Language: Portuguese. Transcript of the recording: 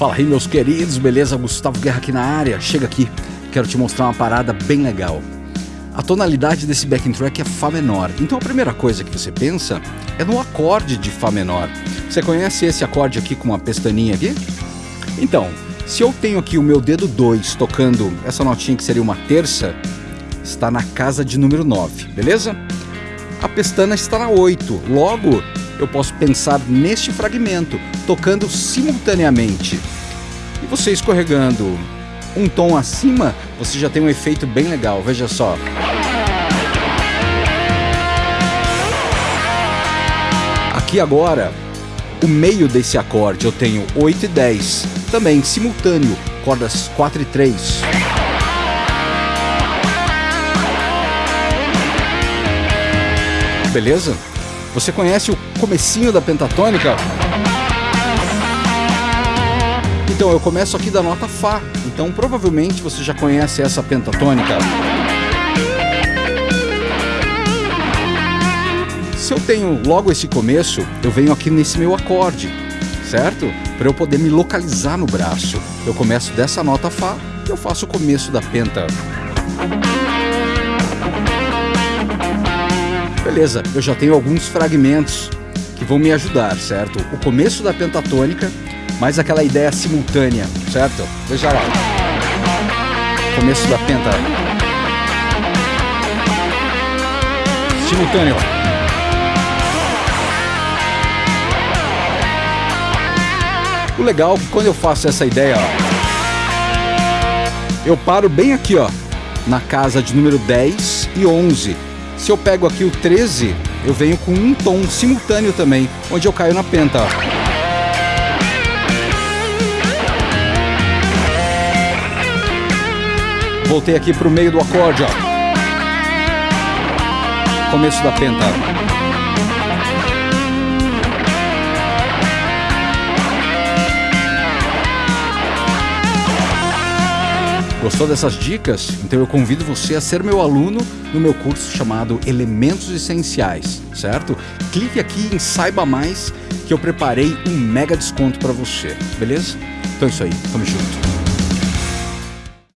Fala aí meus queridos, beleza? Gustavo Guerra aqui na área. Chega aqui, quero te mostrar uma parada bem legal. A tonalidade desse backing track é Fá menor, então a primeira coisa que você pensa é no acorde de Fá menor. Você conhece esse acorde aqui com uma pestaninha aqui? Então, se eu tenho aqui o meu dedo 2 tocando essa notinha que seria uma terça, está na casa de número 9, beleza? A pestana está na 8, logo eu posso pensar neste fragmento, tocando simultaneamente. E você escorregando um tom acima, você já tem um efeito bem legal, veja só. Aqui agora, o meio desse acorde eu tenho 8 e 10, também simultâneo, cordas 4 e 3. Beleza? Você conhece o comecinho da pentatônica? Então, eu começo aqui da nota Fá. Então, provavelmente você já conhece essa pentatônica. Se eu tenho logo esse começo, eu venho aqui nesse meu acorde, certo? Para eu poder me localizar no braço. Eu começo dessa nota Fá e eu faço o começo da penta. Beleza, eu já tenho alguns fragmentos que vão me ajudar, certo? O começo da pentatônica, mais aquela ideia simultânea, certo? Veja lá. Começo da penta. Simultâneo. O legal é que quando eu faço essa ideia, ó, eu paro bem aqui, ó, na casa de número 10 e 11 se eu pego aqui o 13, eu venho com um tom simultâneo também, onde eu caio na penta. Voltei aqui para o meio do acorde, ó. Começo da penta. Gostou dessas dicas? Então eu convido você a ser meu aluno no meu curso chamado Elementos Essenciais, certo? Clique aqui em Saiba Mais que eu preparei um mega desconto para você, beleza? Então é isso aí, tamo junto.